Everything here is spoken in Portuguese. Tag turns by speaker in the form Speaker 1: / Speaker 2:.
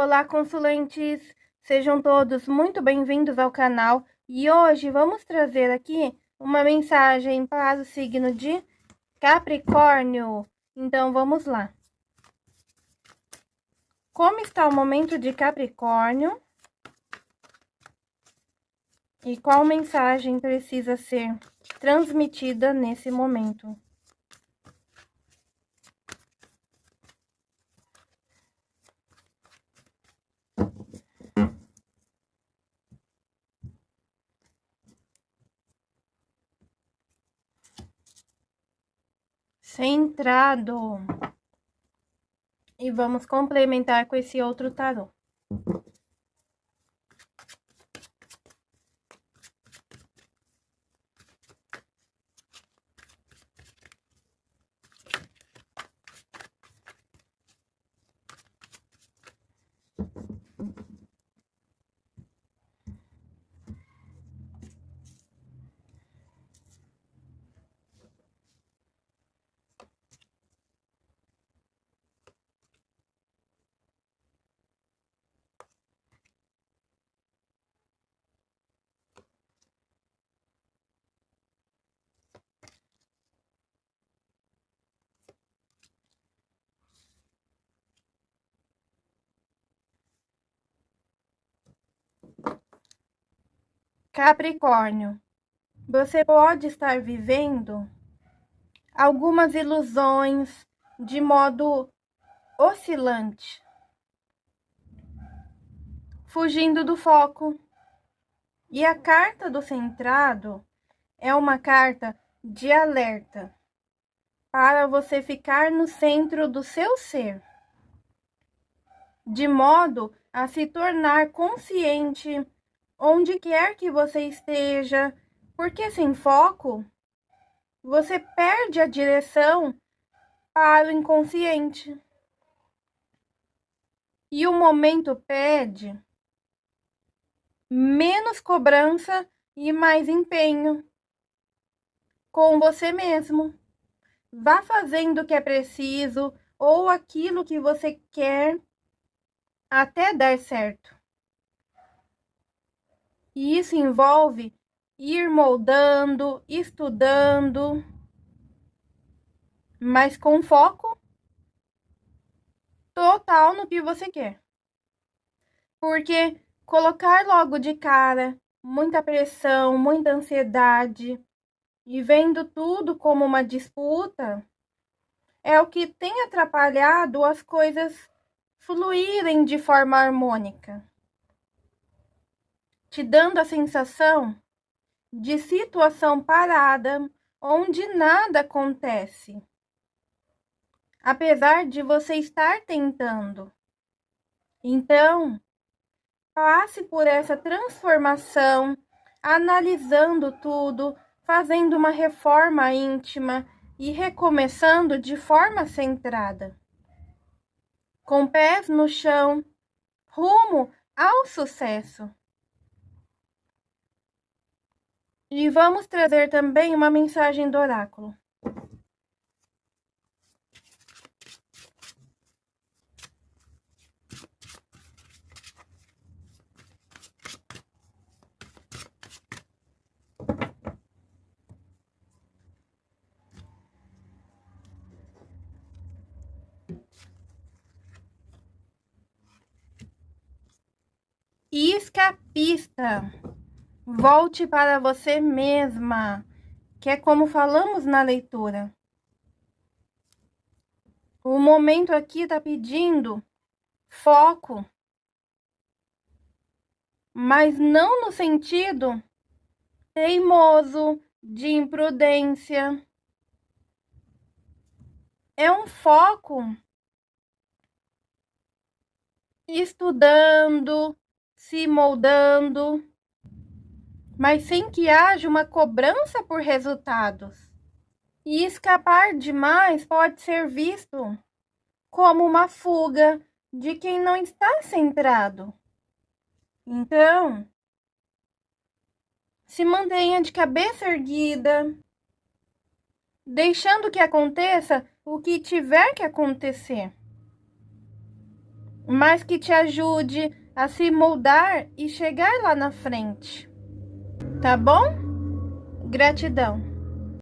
Speaker 1: Olá, consulentes! Sejam todos muito bem-vindos ao canal e hoje vamos trazer aqui uma mensagem para o signo de Capricórnio. Então, vamos lá. Como está o momento de Capricórnio? E qual mensagem precisa ser transmitida nesse momento? Centrado. E vamos complementar com esse outro tarô. Capricórnio, você pode estar vivendo algumas ilusões de modo oscilante, fugindo do foco. E a carta do centrado é uma carta de alerta para você ficar no centro do seu ser, de modo a se tornar consciente onde quer que você esteja, porque sem foco, você perde a direção para o inconsciente. E o momento pede menos cobrança e mais empenho com você mesmo. Vá fazendo o que é preciso ou aquilo que você quer até dar certo. E isso envolve ir moldando, estudando, mas com foco total no que você quer. Porque colocar logo de cara muita pressão, muita ansiedade e vendo tudo como uma disputa é o que tem atrapalhado as coisas fluírem de forma harmônica te dando a sensação de situação parada onde nada acontece. Apesar de você estar tentando. Então, passe por essa transformação, analisando tudo, fazendo uma reforma íntima e recomeçando de forma centrada. Com pés no chão, rumo ao sucesso. E vamos trazer também uma mensagem do oráculo. Escapista. Volte para você mesma, que é como falamos na leitura. O momento aqui está pedindo foco, mas não no sentido teimoso, de imprudência. É um foco estudando, se moldando mas sem que haja uma cobrança por resultados. E escapar demais pode ser visto como uma fuga de quem não está centrado. Então, se mantenha de cabeça erguida, deixando que aconteça o que tiver que acontecer. mas que te ajude a se moldar e chegar lá na frente. Tá bom? Gratidão.